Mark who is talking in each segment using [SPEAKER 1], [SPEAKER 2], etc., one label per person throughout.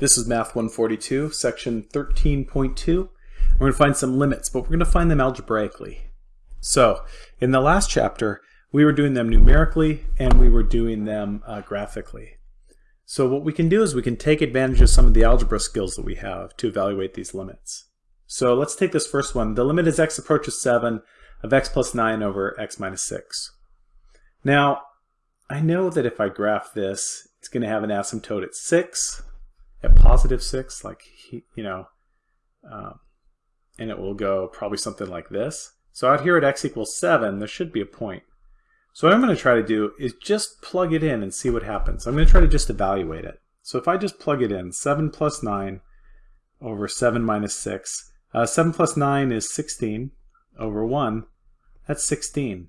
[SPEAKER 1] This is Math 142, section 13.2. We're going to find some limits, but we're going to find them algebraically. So, in the last chapter, we were doing them numerically and we were doing them uh, graphically. So what we can do is we can take advantage of some of the algebra skills that we have to evaluate these limits. So let's take this first one. The limit as x approaches 7 of x plus 9 over x minus 6. Now, I know that if I graph this, it's going to have an asymptote at 6, at positive 6, like, you know, um, and it will go probably something like this. So out here at x equals 7, there should be a point. So what I'm going to try to do is just plug it in and see what happens. I'm going to try to just evaluate it. So if I just plug it in, 7 plus 9 over 7 minus 6. Uh, 7 plus 9 is 16 over 1. That's 16.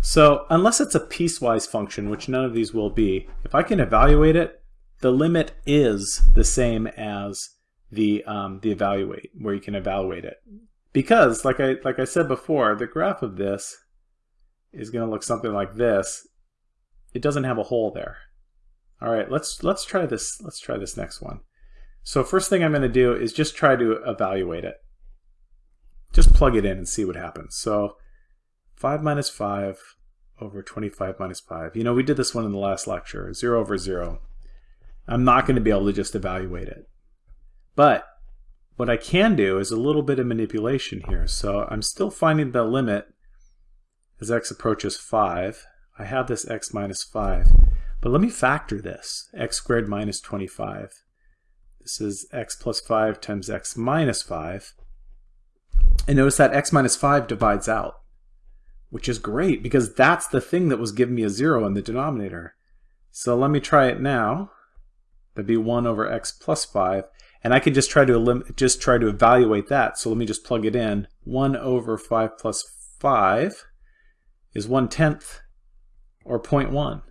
[SPEAKER 1] So unless it's a piecewise function, which none of these will be, if I can evaluate it, the limit is the same as the um, the evaluate, where you can evaluate it. Because, like I like I said before, the graph of this is going to look something like this. It doesn't have a hole there. All right, let's let's try this. Let's try this next one. So first thing I'm going to do is just try to evaluate it. Just plug it in and see what happens. So 5 minus 5 over 25 minus 5. You know, we did this one in the last lecture, 0 over 0. I'm not going to be able to just evaluate it. But what I can do is a little bit of manipulation here. So I'm still finding the limit as x approaches 5. I have this x minus 5. But let me factor this, x squared minus 25. This is x plus 5 times x minus 5. And notice that x minus 5 divides out, which is great because that's the thing that was giving me a 0 in the denominator. So let me try it now. That'd be 1 over x plus 5. And I could just try to just try to evaluate that. So let me just plug it in. 1 over 5 plus 5 is 1 tenth or 0.1.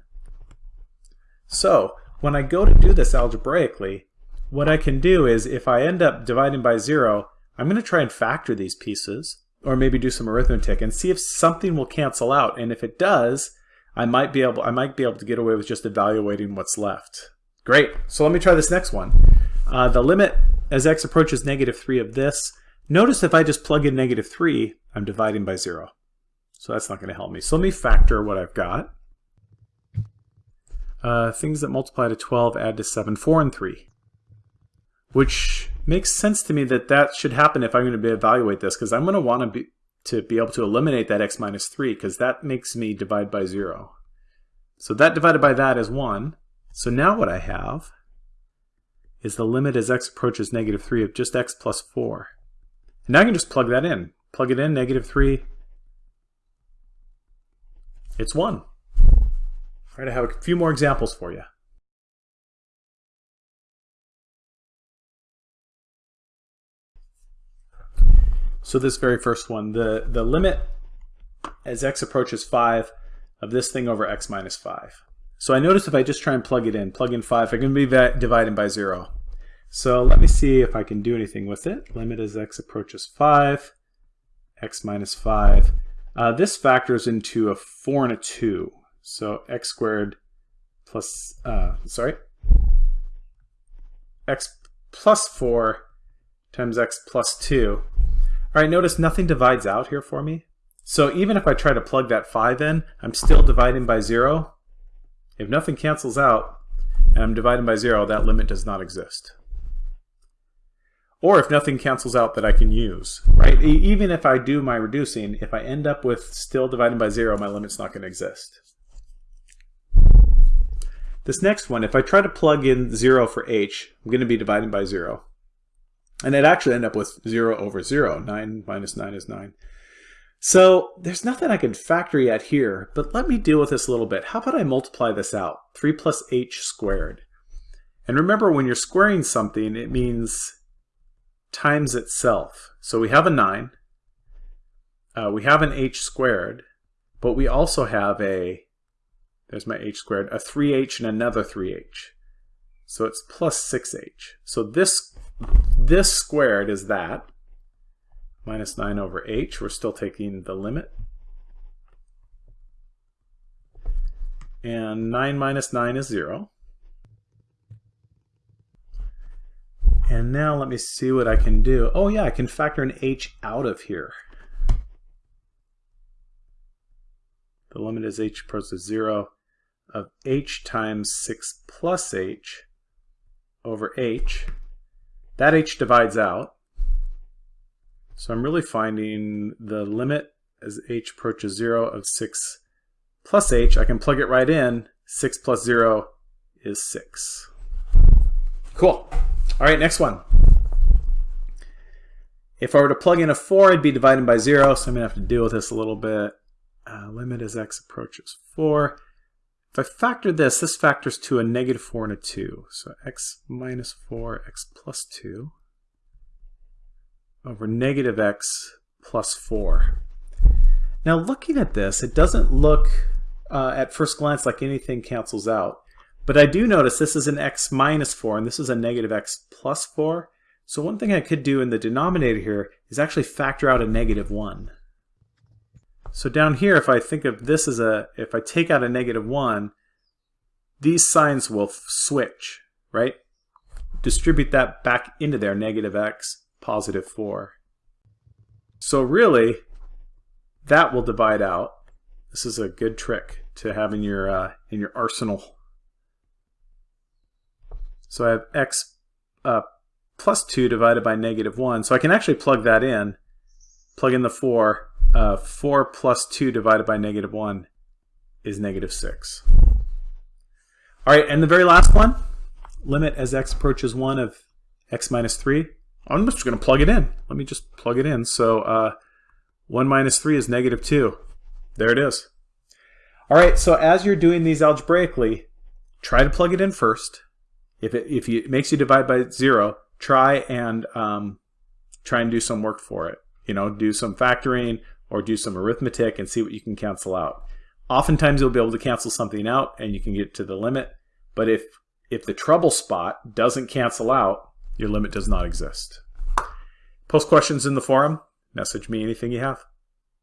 [SPEAKER 1] So when I go to do this algebraically, what I can do is if I end up dividing by 0, I'm going to try and factor these pieces or maybe do some arithmetic and see if something will cancel out. And if it does, I might be able I might be able to get away with just evaluating what's left. Great. So let me try this next one. Uh, the limit as x approaches negative 3 of this, notice if I just plug in negative 3, I'm dividing by 0. So that's not going to help me. So let me factor what I've got. Uh, things that multiply to 12 add to 7, 4 and 3. Which makes sense to me that that should happen if I'm going to be evaluate this, because I'm going to want to be, to be able to eliminate that x minus 3, because that makes me divide by 0. So that divided by that is 1. So now what I have is the limit as x approaches negative 3 of just x plus 4. And now I can just plug that in. Plug it in, negative 3. It's 1. All right, I have a few more examples for you. So this very first one, the, the limit as x approaches 5 of this thing over x minus 5. So I notice if I just try and plug it in, plug in 5, I can be dividing by 0. So let me see if I can do anything with it. Limit as x approaches 5, x minus 5. Uh, this factors into a 4 and a 2. So x squared plus, uh, sorry, x plus 4 times x plus 2. All right, notice nothing divides out here for me. So even if I try to plug that 5 in, I'm still dividing by 0. If nothing cancels out and I'm dividing by 0, that limit does not exist. Or if nothing cancels out that I can use, right? Even if I do my reducing, if I end up with still dividing by 0, my limit's not going to exist. This next one, if I try to plug in 0 for h, I'm going to be dividing by 0. And I'd actually end up with 0 over 0. 9 minus 9 is 9. So there's nothing I can factor yet here, but let me deal with this a little bit. How about I multiply this out? 3 plus h squared. And remember, when you're squaring something, it means times itself. So we have a 9. Uh, we have an h squared, but we also have a, there's my h squared, a 3h and another 3h. So it's plus 6h. So this, this squared is that minus 9 over h. We're still taking the limit. And 9 minus 9 is 0. And now let me see what I can do. Oh yeah, I can factor an h out of here. The limit is h approaches 0 of h times 6 plus h over h. That h divides out. So I'm really finding the limit as h approaches 0 of 6 plus h. I can plug it right in. 6 plus 0 is 6. Cool. All right, next one. If I were to plug in a 4, I'd be divided by 0, so I'm going to have to deal with this a little bit. Uh, limit as x approaches 4. If I factor this, this factors to a negative 4 and a 2. So x minus 4, x plus 2 over negative x plus 4. Now looking at this, it doesn't look uh, at first glance like anything cancels out. But I do notice this is an x minus 4 and this is a negative x plus 4. So one thing I could do in the denominator here is actually factor out a negative 1. So down here, if I think of this as a, if I take out a negative 1, these signs will switch, right? Distribute that back into there, negative x, positive 4. So really, that will divide out. This is a good trick to have in your, uh, in your arsenal. So I have x uh, plus 2 divided by negative 1. So I can actually plug that in, plug in the 4. Uh, 4 plus 2 divided by negative 1 is negative 6. All right, and the very last one, limit as x approaches 1 of x minus 3. I'm just going to plug it in. Let me just plug it in. So uh, 1 minus 3 is negative 2. There it is. All right, so as you're doing these algebraically, try to plug it in first. If it, if it makes you divide by 0, try and um, try and do some work for it. You know, do some factoring or do some arithmetic and see what you can cancel out. Oftentimes you'll be able to cancel something out and you can get to the limit. But if, if the trouble spot doesn't cancel out, your limit does not exist. Post questions in the forum. Message me anything you have.